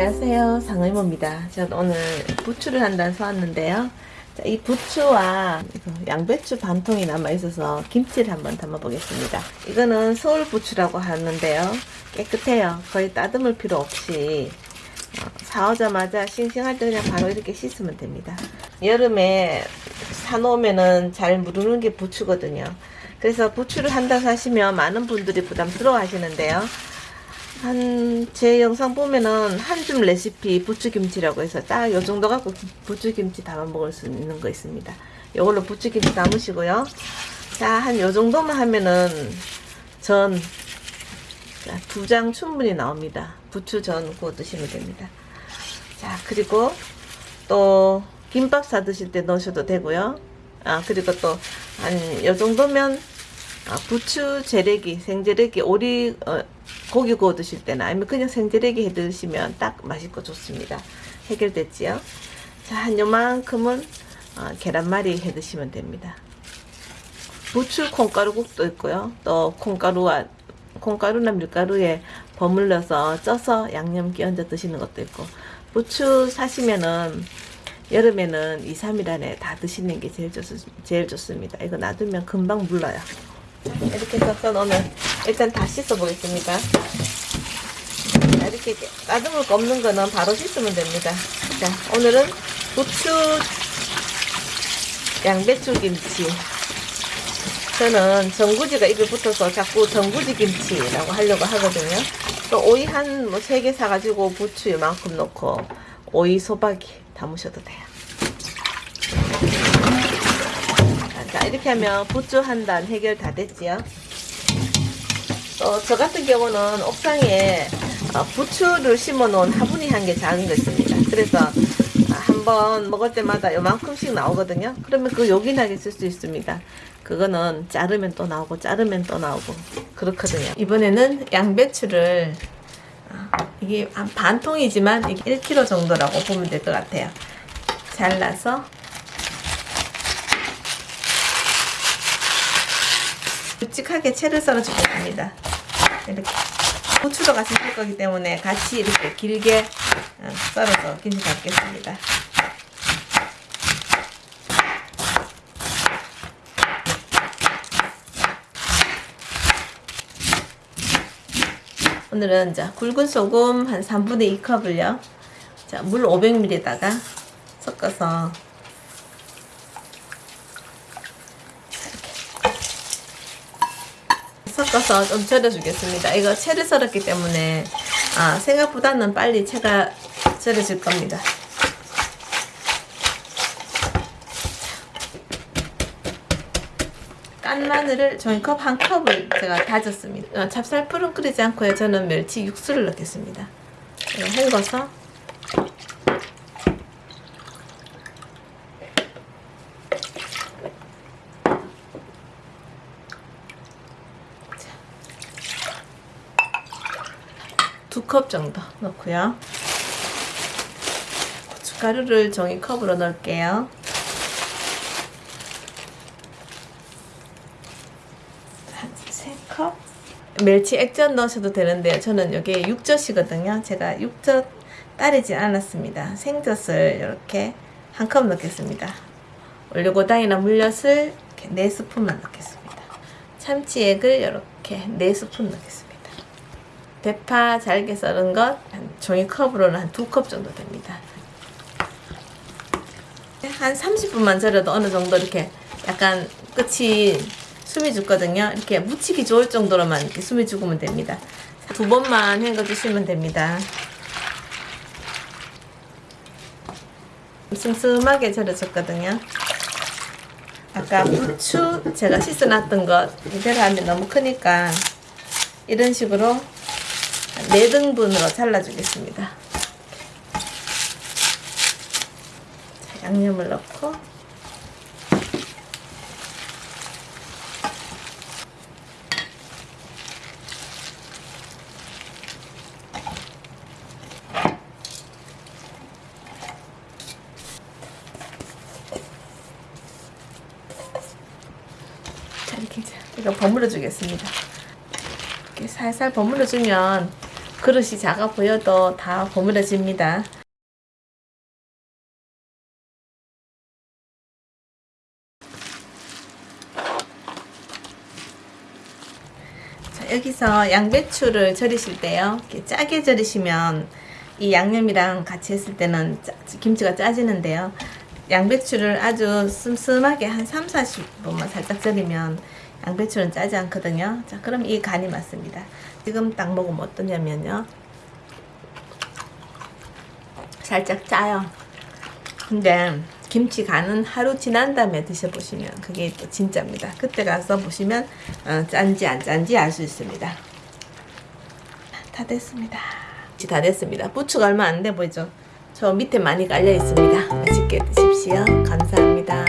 안녕하세요. 상의모입니다. 저는 오늘 부추를 한단 사왔는데요. 자, 이 부추와 양배추 반통이 남아있어서 김치를 한번 담아 보겠습니다. 이거는 서울 부추라고 하는데요. 깨끗해요. 거의 따듬을 필요 없이 어, 사오자마자 싱싱할 때 그냥 바로 이렇게 씻으면 됩니다. 여름에 사놓으면은 잘 무르는 게 부추거든요. 그래서 부추를 한단 사시면 많은 분들이 부담스러워 하시는데요 한 제 영상 보면은 한 줌 레시피 부추김치라고 해서 딱 요 정도 갖고 부추김치 담아 먹을 수 있는 거 있습니다. 요걸로 부추김치 담으시고요. 자, 한 요 정도만 하면은 전 두 장 충분히 나옵니다. 부추전 구워 드시면 됩니다. 자, 그리고 또 김밥 사 드실 때 넣으셔도 되고요. 아, 그리고 또 한 요 정도면 아, 부추 재래기, 생재래기, 오리 어, 고기 구워 드실 때나 아니면 그냥 생재래기 해 드시면 딱 맛있고 좋습니다. 해결됐지요? 자, 한 요만큼은 어, 계란말이 해 드시면 됩니다. 부추 콩가루국도 있고요. 또 콩가루와 콩가루나 밀가루에 버물러서 쪄서 양념 끼얹어 드시는 것도 있고 부추 사시면은 여름에는 2, 3일 안에 다 드시는 게 제일, 좋, 제일 좋습니다. 이거 놔두면 금방 물러요. 이렇게 섞어 놓으면 일단 다 씻어 보겠습니다. 이렇게 따듬을 거 없는 거는 바로 씻으면 됩니다. 자, 오늘은 부추 양배추 김치. 저는 전구지가 입에 붙어서 자꾸 전구지 김치라고 하려고 하거든요. 또 오이 한 뭐 세 개 사가지고 부추 이만큼 넣고 오이 소박이 담으셔도 돼요. 자 이렇게 하면 부추 한 단 해결 다 됐지요. 또저 같은 경우는 옥상에 어, 부추를 심어 놓은 화분이 한 개 작은 거 있습니다. 그래서 한번 먹을 때마다 요만큼씩 나오거든요. 그러면 그 요긴하게 쓸 수 있습니다. 그거는 자르면 또 나오고 자르면 또 나오고 그렇거든요. 이번에는 양배추를 어, 이게 한 반 통이지만 이게 1kg 정도라고 보면 될 것 같아요. 잘라서 묵직하게 채를 썰어주겠습니다. 이렇게 고추도 같이 쓸 거기 때문에 같이 이렇게 길게 어, 썰어서 김치 담겠습니다. 오늘은 자 굵은 소금 한 3분의 2컵을요. 자, 물 500ml에다가 섞어서 섞어서 좀 절여주겠습니다. 이거 채를 썰었기 때문에 아, 생각보다는 빨리 채가 절여질 겁니다. 깐 마늘을 종이컵 한 컵을 제가 다졌습니다. 어, 찹쌀풀은 끓이지 않고요. 저는 멸치 육수를 넣겠습니다. 헹궈서 두 컵 정도 넣고요. 고춧가루를 종이컵으로 넣을게요. 한세 컵. 멸치 액젓 넣으셔도 되는데요. 저는 여기에 육젓이거든요. 제가 육젓 따르지 않았습니다. 생젓을 이렇게 한 컵 넣겠습니다. 올리고당이나 물엿을 이렇게 4스푼만 넣겠습니다. 참치액을 이렇게 4스푼 넣겠습니다. 대파 잘게 썰은 것 종이컵으로는 한 두 컵 정도 됩니다. 한 30분만 절여도 어느 정도 이렇게 약간 끝이 숨이 죽거든요. 이렇게 묻히기 좋을 정도로만 이렇게 숨이 죽으면 됩니다. 두 번만 헹궈주시면 됩니다. 슴슴하게 절여졌거든요. 아까 부추 제가 씻어놨던 것 이대로 하면 너무 크니까 이런 식으로 4등분으로 잘라주겠습니다. 자, 양념을 넣고 자, 이렇게 이거 버무려 주겠습니다. 이렇게 살살 버무려 주면 그릇이 작아 보여도 다 버무려집니다. 자, 여기서 양배추를 절이실 때요. 이렇게 짜게 절이시면 이 양념이랑 같이 했을 때는 짜- 김치가 짜지는데요. 양배추를 아주 슴슴하게 한 3, 40분만 살짝 절이면 양배추는 짜지 않거든요. 자, 그럼 이 간이 맞습니다. 지금 딱 먹으면 어떠냐면요. 살짝 짜요. 근데 김치 간은 하루 지난 다음에 드셔보시면 그게 또 진짜입니다. 그때 가서 보시면 어, 짠지 안 짠지 알 수 있습니다. 다 됐습니다. 김치 다 됐습니다. 부추가 얼마 안 돼 보이죠? 저 밑에 많이 깔려 있습니다. 맛있게 드십시오. 감사합니다.